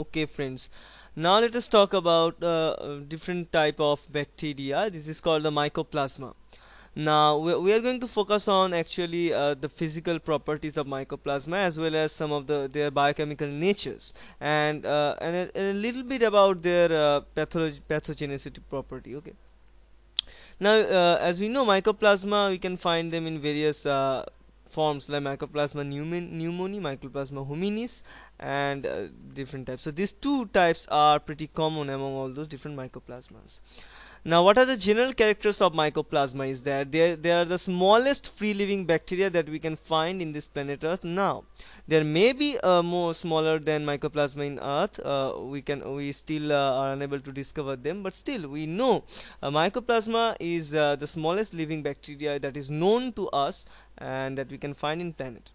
okay friends. Now let us talk about uh, different type of bacteria. This is called the mycoplasma. Now we are going to focus on actually uh, the physical properties of mycoplasma as well as some of the their biochemical natures and uh, and, a, and, a, little bit about their uh, pathogenicity property okay? Now uh, as we know mycoplasma we can find them in various uh, forms like mycoplasma pneumoniae mycoplasma hominis and uh, different types. So these two types are pretty common among all those different mycoplasmas. Now what are the general characters of mycoplasma is that they, they are the smallest free living bacteria that we can find in this planet earth now. There may be uh, more smaller than mycoplasma in earth uh, we can we still uh, are unable to discover them but still we know uh, mycoplasma is uh, the smallest living bacteria that is known to us and that we can find in planet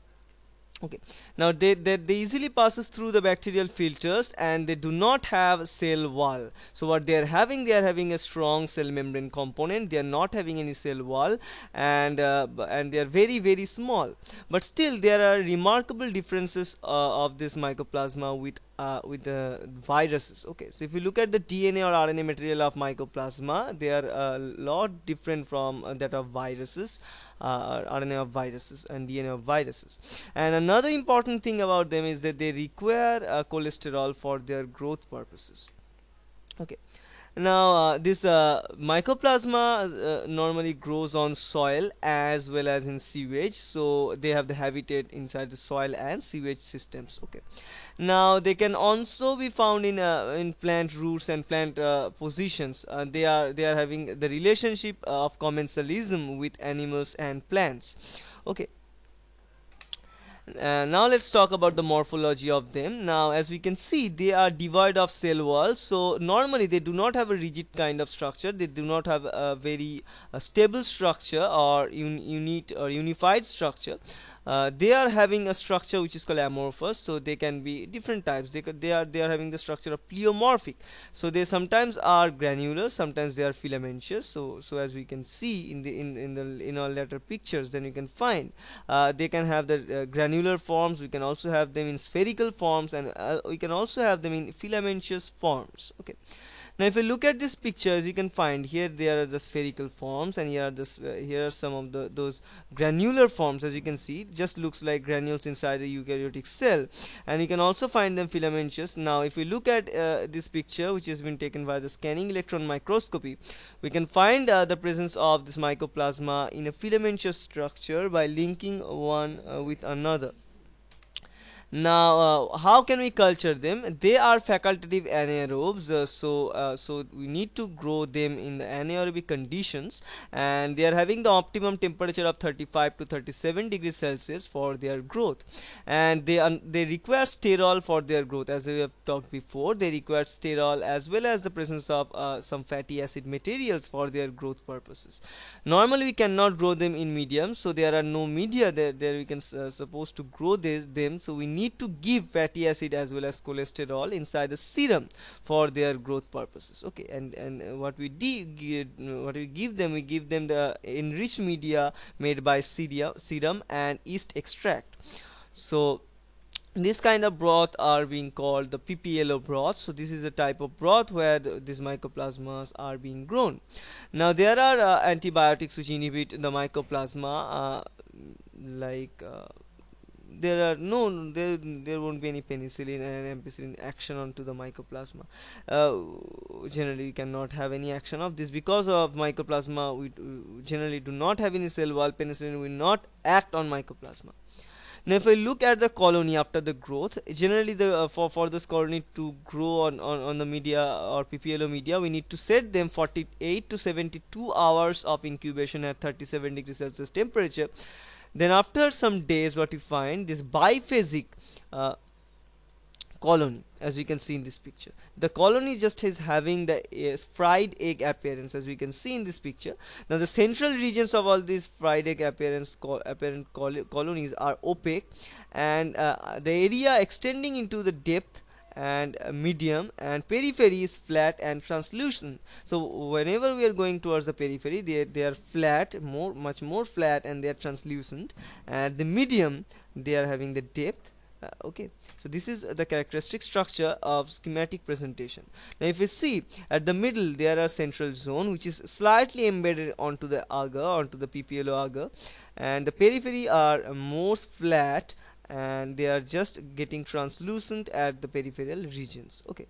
okay. Now they, they, they easily passes through the bacterial filters and they do not have cell wall. So what they are having they are having a strong cell membrane component. They are not having any cell wall and uh, and they are very very small. But still there are remarkable differences uh, of this mycoplasma with uh, with the viruses. Okay so if you look at the DNA or RNA material of mycoplasma they are a lot different from uh, that of viruses uh, RNA of viruses and DNA of viruses. And another important thing about them is that they require uh, cholesterol for their growth purposes. Okay now uh, this uh, mycoplasma uh, normally grows on soil as well as in sewage. So they have the habitat inside the soil and sewage systems. Okay. Now they can also be found in uh, in plant roots and plant uh, positions. Uh, they are they are having the relationship of commensalism with animals and plants. Okay uh, now let's talk about the morphology of them. Now as we can see they are devoid of cell walls. So normally they do not have a rigid kind of structure. They do not have a very uh, stable structure or un unit or unified structure uh, they are having a structure which is called amorphous so they can be different types. They, they are they are having the structure of pleomorphic. So they sometimes are granular sometimes they are filamentous. So so as we can see in the in in the in our later pictures then you can find uh, they can have the uh, granular forms. We can also have them in spherical forms and uh, we can also have them in filamentous forms. Okay now if you look at this picture as you can find here there are the spherical forms and here are the uh, here are some of the those granular forms. As you can see just looks like granules inside a eukaryotic cell. And you can also find them filamentous. Now if we look at uh, this picture which has been taken by the scanning electron microscopy we can find uh, the presence of this mycoplasma in a filamentous structure by linking one uh, with another now uh, how can we culture them? They are facultative anaerobes uh, so uh, so we need to grow them in the anaerobic conditions. And they are having the optimum temperature of 35 to 37 degrees celsius for their growth. And they they require sterol for their growth. As we have talked before they require sterol as well as the presence of uh, some fatty acid materials for their growth purposes. Normally we cannot grow them in medium so there are no media there there we can uh, supposed to grow this, them. So we need need to give fatty acid as well as cholesterol inside the serum for their growth purposes. Okay and and what we what we give them we give them the enriched media made by serum and yeast extract. So this kind of broth are being called the PPLO broth. So this is a type of broth where the, these mycoplasmas are being grown. Now there are uh, antibiotics which inhibit the mycoplasma uh, like uh, there are no there there won't be any penicillin and ampicillin action onto the mycoplasma. Uh, generally we cannot have any action of this. Because of mycoplasma we generally do not have any cell wall penicillin will not act on mycoplasma. Now if I look at the colony after the growth generally the uh, for for this colony to grow on, on on the media or PPLO media we need to set them 48 to 72 hours of incubation at 37 degrees Celsius temperature then after some days what we find this biphasic uh, colony as we can see in this picture. The colony just is having the uh, fried egg appearance as we can see in this picture. Now the central regions of all these fried egg appearance co apparent col colonies are opaque. And uh, the area extending into the depth and medium and periphery is flat and translucent. So whenever we are going towards the periphery they, they are flat more much more flat and they are translucent. And the medium they are having the depth uh, okay. So this is the characteristic structure of schematic presentation. Now if we see at the middle there are central zone which is slightly embedded onto the agar onto the PPLO agar. And the periphery are more flat and they are just getting translucent at the peripheral regions. Okay.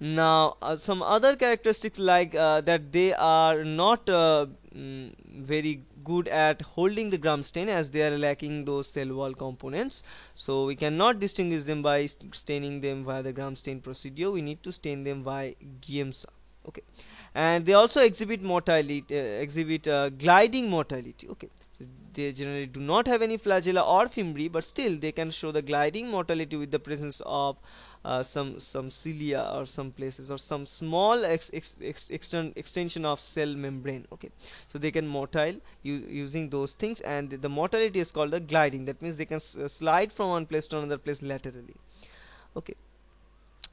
Now uh, some other characteristics like uh, that they are not uh, mm, very good at holding the gram stain as they are lacking those cell wall components. So we cannot distinguish them by staining them via the gram stain procedure. We need to stain them by Giemsa. Okay. And they also exhibit motility uh, exhibit uh, gliding motility okay they generally do not have any flagella or fimbriae but still they can show the gliding motility with the presence of uh, some some cilia or some places or some small ex ex ex extend extension of cell membrane okay? So they can motile using those things and the, the motility is called the gliding. That means they can uh, slide from one place to another place laterally okay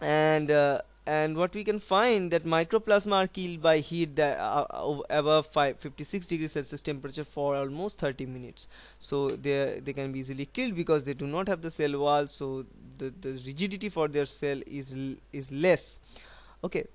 and uh, and what we can find that mycoplasma are killed by heat that uh, uh above 56 degrees celsius temperature for almost 30 minutes. So they they can be easily killed because they do not have the cell wall so the, the rigidity for their cell is is less. Okay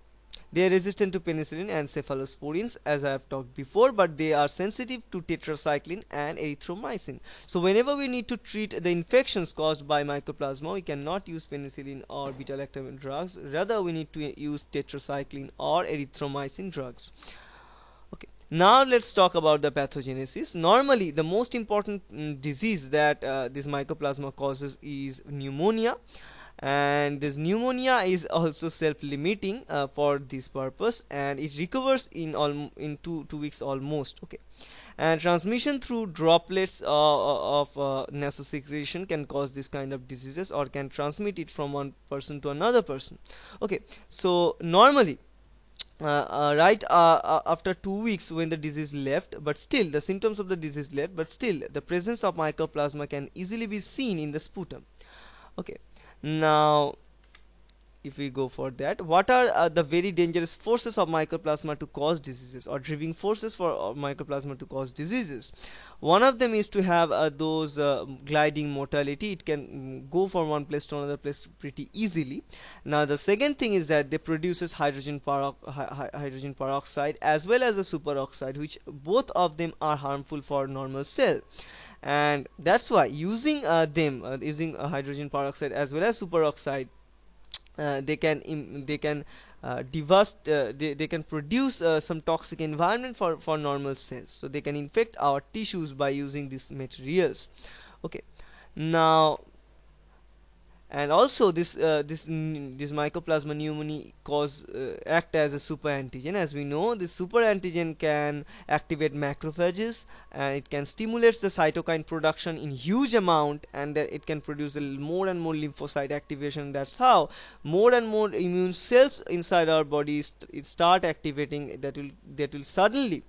they are resistant to penicillin and cephalosporins as I have talked before but they are sensitive to tetracycline and erythromycin. So whenever we need to treat the infections caused by mycoplasma we cannot use penicillin or beta-lactam drugs rather we need to use tetracycline or erythromycin drugs. Now let's talk about the pathogenesis. Normally the most important mm, disease that uh, this mycoplasma causes is pneumonia and this pneumonia is also self-limiting uh, for this purpose and it recovers in all in two two weeks almost okay. And transmission through droplets uh, uh of uh, nasosecretion can cause this kind of diseases or can transmit it from one person to another person okay. So normally uh, uh, right uh, uh after two weeks when the disease left but still the symptoms of the disease left but still the presence of mycoplasma can easily be seen in the sputum okay now if we go for that what are uh, the very dangerous forces of mycoplasma to cause diseases or driving forces for uh, mycoplasma to cause diseases? One of them is to have uh, those uh, gliding motility it can mm, go from one place to another place pretty easily. Now the second thing is that they produces hydrogen, hydrogen peroxide as well as a superoxide which both of them are harmful for normal cell and that's why using uh, them uh, using uh, hydrogen peroxide as well as superoxide uh, they can they can uh, devast uh, they, they can produce some toxic environment for for normal cells. So they can infect our tissues by using these materials. Okay. Now and also this uh, this this mycoplasma pneumoniae cause uh, act as a super antigen. As we know this super antigen can activate macrophages and it can stimulate the cytokine production in huge amount and that it can produce more and more lymphocyte activation. That's how more and more immune cells inside our bodies st start activating that will that will suddenly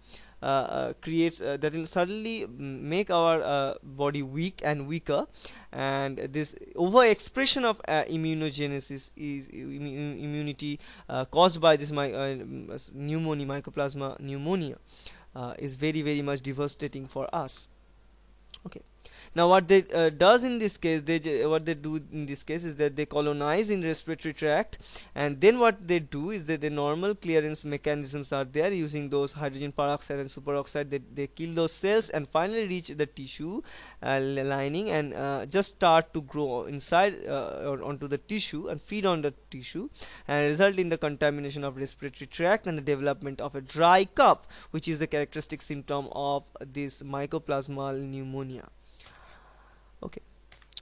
uh, uh, creates uh, that will suddenly make our body weak and weaker and this overexpression of uh, immunogenesis is immunity uh, caused by this my, uh, pneumonia mycoplasma pneumonia is very very much devastating for us. Okay now what they uh, does in this case they what they do in this case is that they colonize in respiratory tract and then what they do is that the normal clearance mechanisms are there using those hydrogen peroxide and superoxide. They, they kill those cells and finally reach the tissue uh, lining and uh, just start to grow inside uh, or onto the tissue and feed on the tissue and result in the contamination of respiratory tract and the development of a dry cough which is the characteristic symptom of this mycoplasmal pneumonia okay.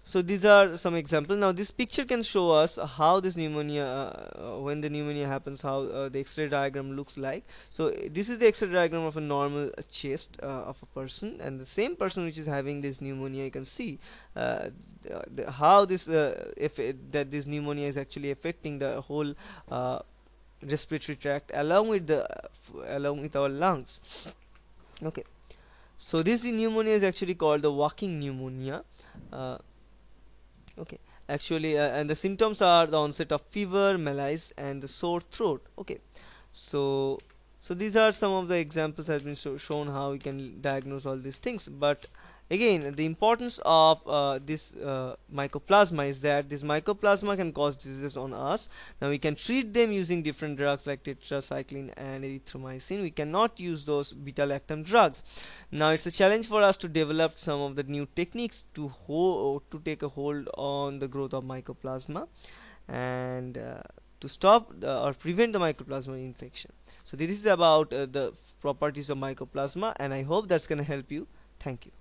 So these are some examples. Now this picture can show us how this pneumonia uh, when the pneumonia happens how uh, the x-ray diagram looks like. So this is the x-ray diagram of a normal chest uh, of a person. And the same person which is having this pneumonia you can see uh, the, how this uh, if it, that this pneumonia is actually affecting the whole uh, respiratory tract along with the along with our lungs. Okay so this pneumonia is actually called the walking pneumonia. Uh, okay. Actually uh, and the symptoms are the onset of fever malaise and the sore throat. Okay. So so these are some of the examples has been shown how we can diagnose all these things. But again the importance of uh, this uh, mycoplasma is that this mycoplasma can cause diseases on us. Now we can treat them using different drugs like tetracycline and erythromycin. We cannot use those beta lactam drugs. Now it's a challenge for us to develop some of the new techniques to hold to take a hold on the growth of mycoplasma and uh, to stop the, or prevent the mycoplasma infection. So this is about uh, the properties of mycoplasma and I hope that's gonna help you. Thank you